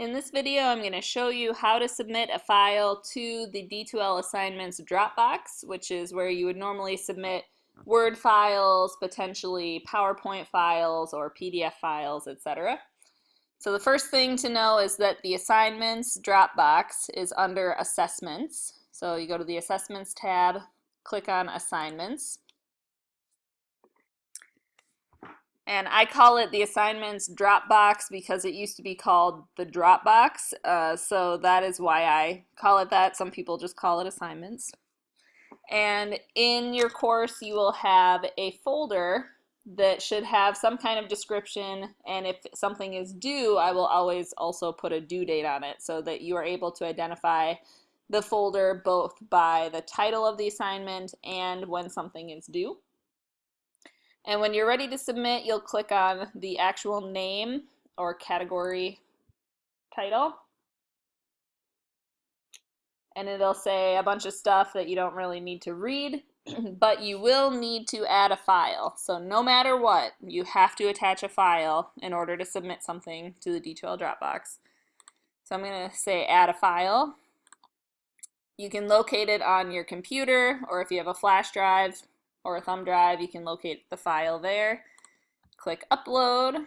In this video, I'm going to show you how to submit a file to the D2L Assignments Dropbox, which is where you would normally submit Word files, potentially PowerPoint files or PDF files, etc. So the first thing to know is that the Assignments Dropbox is under Assessments. So you go to the Assessments tab, click on Assignments. And I call it the assignments Dropbox because it used to be called the Dropbox. Uh, so that is why I call it that. Some people just call it assignments. And in your course, you will have a folder that should have some kind of description. And if something is due, I will always also put a due date on it so that you are able to identify the folder both by the title of the assignment and when something is due. And when you're ready to submit, you'll click on the actual name or category title. And it'll say a bunch of stuff that you don't really need to read, but you will need to add a file. So no matter what, you have to attach a file in order to submit something to the D2L Dropbox. So I'm going to say add a file. You can locate it on your computer, or if you have a flash drive, or a thumb drive, you can locate the file there. Click upload.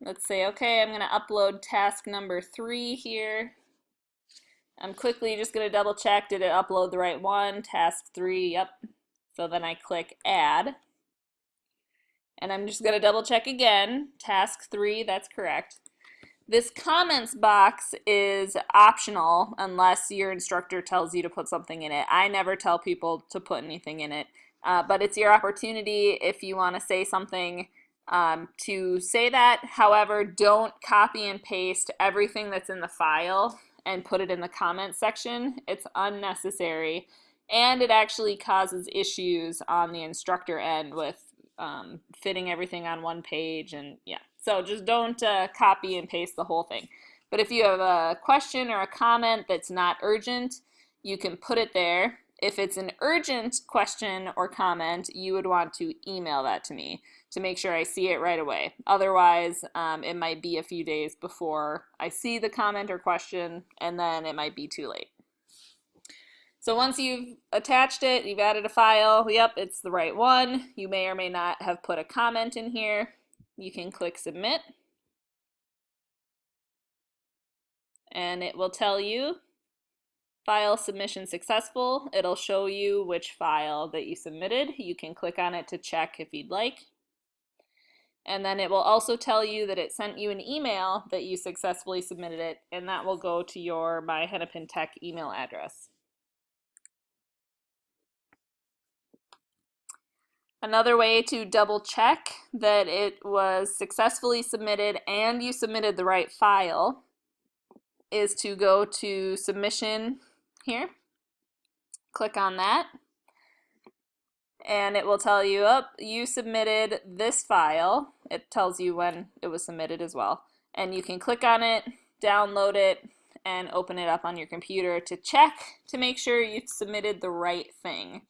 Let's say, okay, I'm going to upload task number three here. I'm quickly just going to double check, did it upload the right one? Task three, yep. So then I click add. And I'm just going to double check again. Task three, that's correct. This comments box is optional unless your instructor tells you to put something in it. I never tell people to put anything in it. Uh, but it's your opportunity if you want to say something um, to say that. However, don't copy and paste everything that's in the file and put it in the comments section. It's unnecessary and it actually causes issues on the instructor end with um, fitting everything on one page and yeah. So just don't uh, copy and paste the whole thing. But if you have a question or a comment that's not urgent, you can put it there if it's an urgent question or comment, you would want to email that to me to make sure I see it right away. Otherwise, um, it might be a few days before I see the comment or question, and then it might be too late. So once you've attached it, you've added a file, yep, it's the right one. You may or may not have put a comment in here. You can click submit. And it will tell you File submission successful. It'll show you which file that you submitted. You can click on it to check if you'd like. And then it will also tell you that it sent you an email that you successfully submitted it, and that will go to your My Hennepin Tech email address. Another way to double check that it was successfully submitted and you submitted the right file is to go to submission here. Click on that and it will tell you, oh, you submitted this file. It tells you when it was submitted as well. And you can click on it, download it, and open it up on your computer to check to make sure you've submitted the right thing.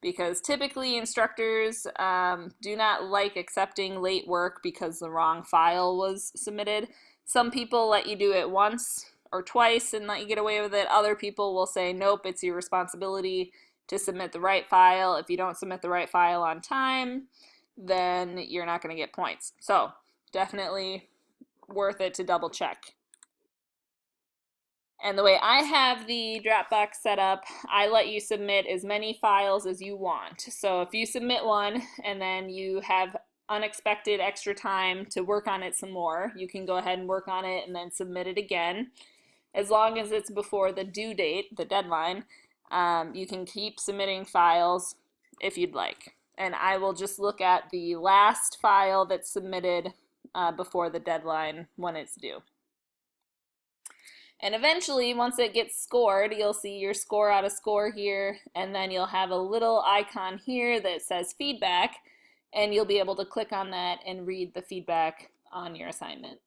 Because typically instructors um, do not like accepting late work because the wrong file was submitted. Some people let you do it once or twice and let you get away with it. Other people will say, nope, it's your responsibility to submit the right file. If you don't submit the right file on time, then you're not going to get points. So definitely worth it to double check. And the way I have the Dropbox set up, I let you submit as many files as you want. So if you submit one and then you have unexpected extra time to work on it some more, you can go ahead and work on it and then submit it again as long as it's before the due date, the deadline, um, you can keep submitting files if you'd like. And I will just look at the last file that's submitted uh, before the deadline when it's due. And eventually, once it gets scored, you'll see your score out of score here, and then you'll have a little icon here that says feedback, and you'll be able to click on that and read the feedback on your assignment.